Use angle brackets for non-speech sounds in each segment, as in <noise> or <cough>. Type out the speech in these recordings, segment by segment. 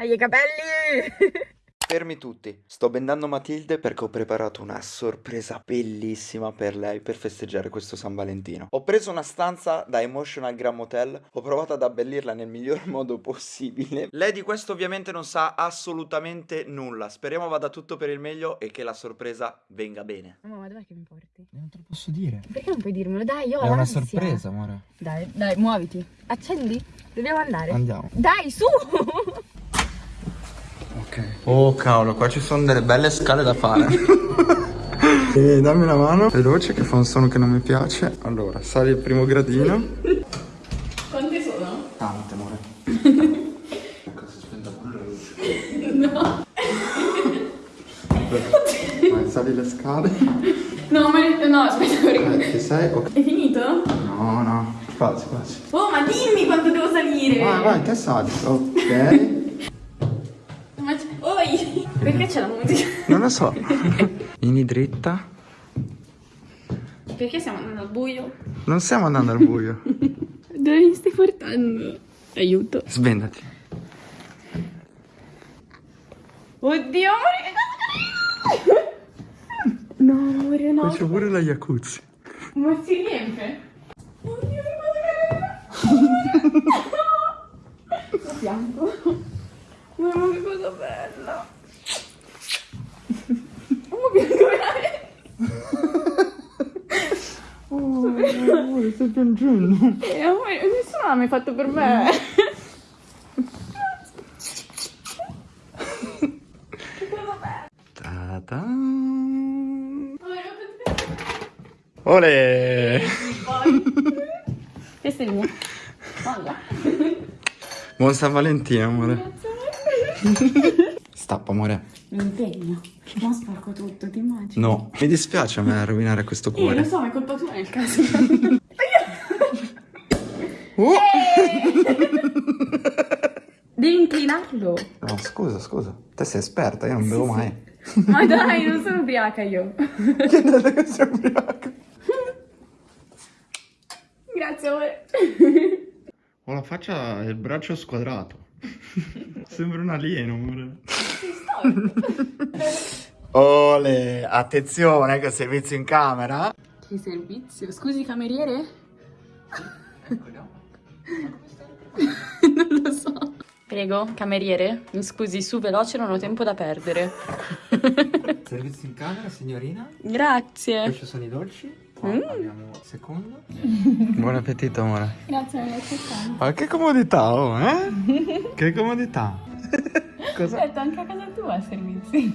Hai i capelli! <laughs> Fermi tutti, sto bendando Matilde perché ho preparato una sorpresa bellissima per lei per festeggiare questo San Valentino. Ho preso una stanza da Emotional Gram Hotel, ho provato ad abbellirla nel miglior <laughs> modo possibile. Lei di questo ovviamente non sa assolutamente nulla, speriamo vada tutto per il meglio e che la sorpresa venga bene. Mamma, dov'è che mi porti? Non te lo posso dire. Perché non puoi dirmelo? Dai, io ho È una sorpresa, amore. Dai, dai, muoviti. Accendi. Dobbiamo andare. Andiamo. Dai, su! <laughs> Oh cavolo, qua ci sono delle belle scale da fare. <laughs> e dammi una mano. Veloce che fa un suono che non mi piace. Allora, sali il primo gradino. Quante sono? Tante, amore. Ecco, si spenta pure la luce. No. Vai, sali le scale. No, ma no, aspetta, Eh, ci sei? Ok. È finito? No, no. Quasi, quasi. Oh, ma dimmi quanto devo salire! Vai, vai, te sali. Ok. Perché c'è la musica? Non lo so. <laughs> Vieni dritta. Perché stiamo andando al buio? Non stiamo andando al buio. <laughs> Dove mi stai portando? Aiuto. Svendati. Oddio, amore, che cosa! <laughs> No, amore, no. C'è pure la jacuzzi. Ma si riempie? Oddio, che cosa carina! Lo fianco. Mamma, che cosa bella! Oh, piango veramente! Oh, amore, stai piangendo. Eh, amore, nessuno l'ha mai fatto per me! Ma perché- Ole! Questo è il mio. Guarda. Buon San Valentino, amore. <laughs> Stappa, amore. Mi impegno. Non sporco tutto, ti immagini? No. Mi dispiace a me rovinare questo Eh, lo cuore. so, ma è colpa tua nel caso. Oh! <laughs> Devi inclinarlo. No, scusa, scusa. Te sei esperta, io non bevo mai. Ma dai, non sono ubriaca io. <laughs> Che detto che sei ubriaco? Grazie, amore. Ho la faccia e il braccio squadrato. <laughs> Sembra un alieno, amore. <laughs> Ole, attenzione che servizio in camera. Che servizio? Scusi, cameriere? non lo so. Prego, cameriere, mi scusi, su veloce, non ho tempo da perdere. Servizio in camera, signorina. Grazie. Questi sono i dolci. Qua abbiamo il secondo. Buon appetito, amore. Grazie, accettando. Ma che comodità, oh, eh? che comodità. Cosa? Aspetta, anche a casa tua il servizio.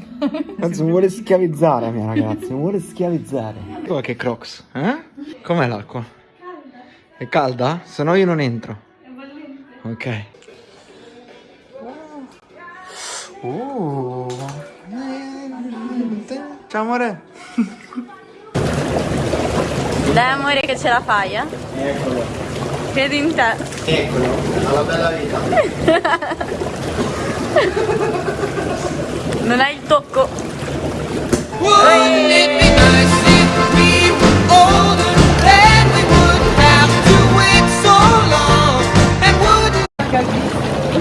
Anzi, mi vuole schiavizzare, mia ragazza. Mi vuole schiavizzare. Come che crocs? Eh? Com'è l'acqua? Calda. È calda? Se no io non entro. È bollente. Ok. Oh. Ciao amore. Dai, amore, che ce la fai, eh? Eccolo. Credi in te. Eccolo. Alla bella vita. <laughs> Non hai il tocco.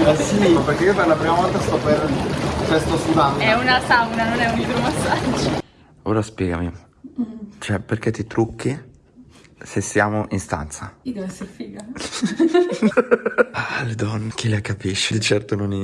Eh sì, perché io per la prima volta sto per... cioè sto sudando. È una sauna, non è un idromassaggio. Ora spiegami. Cioè, perché ti trucchi se siamo in stanza? Io devo essere figa. <laughs> Ah, le donne, chi le capisce? Di certo non io.